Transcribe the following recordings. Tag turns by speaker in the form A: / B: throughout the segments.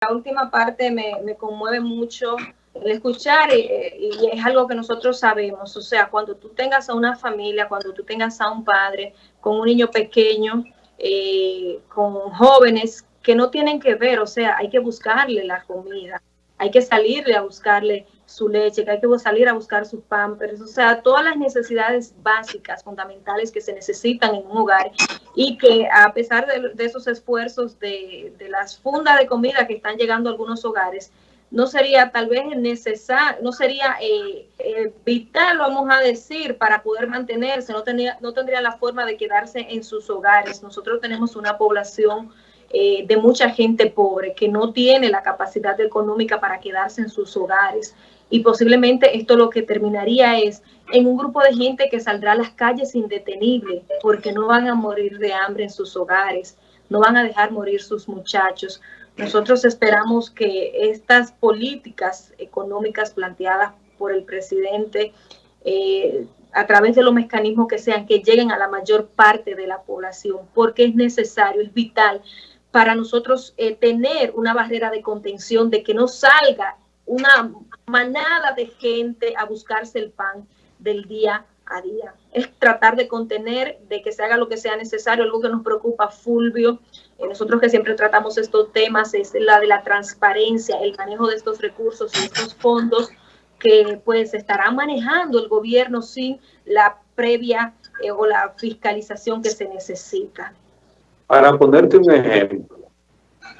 A: la última parte me, me conmueve mucho el escuchar y, es algo que nosotros sabemos, o sea, cuando tú tengas a una familia, cuando tú tengas a un padre con un niño pequeño, eh, con jóvenes que no tienen que ver, o sea, hay que buscarle la comida, hay que salirle a buscarle su leche, hay que salir a buscar sus pampers, o sea, todas las necesidades básicas, fundamentales que se necesitan en un hogar y que a pesar de, esos esfuerzos de, de, las fundas de comida que están llegando a algunos hogares, no sería tal vez necesario, no sería eh, eh, vital, vamos a decir, para poder mantenerse, no, tenía, no tendría la forma de quedarse en sus hogares. Nosotros tenemos una población eh, de mucha gente pobre que no tiene la capacidad económica para quedarse en sus hogares. Y posiblemente esto lo que terminaría es en un grupo de gente que saldrá a las calles indetenible porque no van a morir de hambre en sus hogares, no van a dejar morir sus muchachos. Nosotros esperamos que estas políticas económicas planteadas por el presidente eh, a través de los mecanismos que sean, que lleguen a la mayor parte de la población, porque es necesario, es vital para nosotros eh, tener una barrera de contención de que no salga una manada de gente a buscarse el pan del día a día. Es tratar de contener, de que se haga lo que sea necesario. Algo que nos preocupa, Fulvio, eh, nosotros que siempre tratamos estos temas, es la de la transparencia, el manejo de estos recursos y estos fondos que pues estará manejando el gobierno sin la previa eh, o la fiscalización que se necesita.
B: Para ponerte un ejemplo.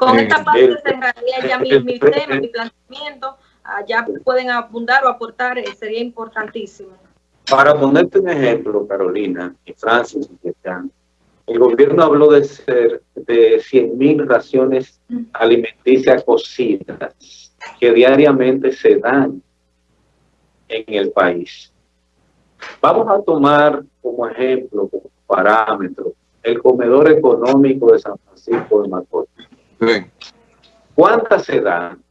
A: Con esta parte el, cerraría ya mi, mi tema, mi planteamiento, allá pueden abundar o aportar, eh, sería importantísimo.
B: Para ponerte un ejemplo, Carolina y Francis el gobierno habló de ser de 100 mil raciones alimenticias cocidas que diariamente se dan en el país. Vamos a tomar como ejemplo, como parámetro, el comedor económico de San Francisco de Macorís. ¿Cuántas se dan?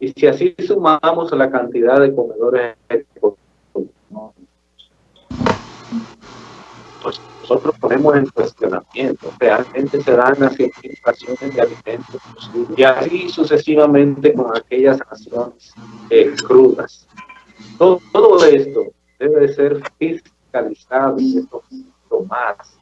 B: Y si así sumamos la cantidad de comedores pues nosotros ponemos en cuestionamiento, realmente se dan las inflaciones de alimentos y así sucesivamente con aquellas raciones eh, crudas. Todo, todo, esto debe ser fiscalizado y esto más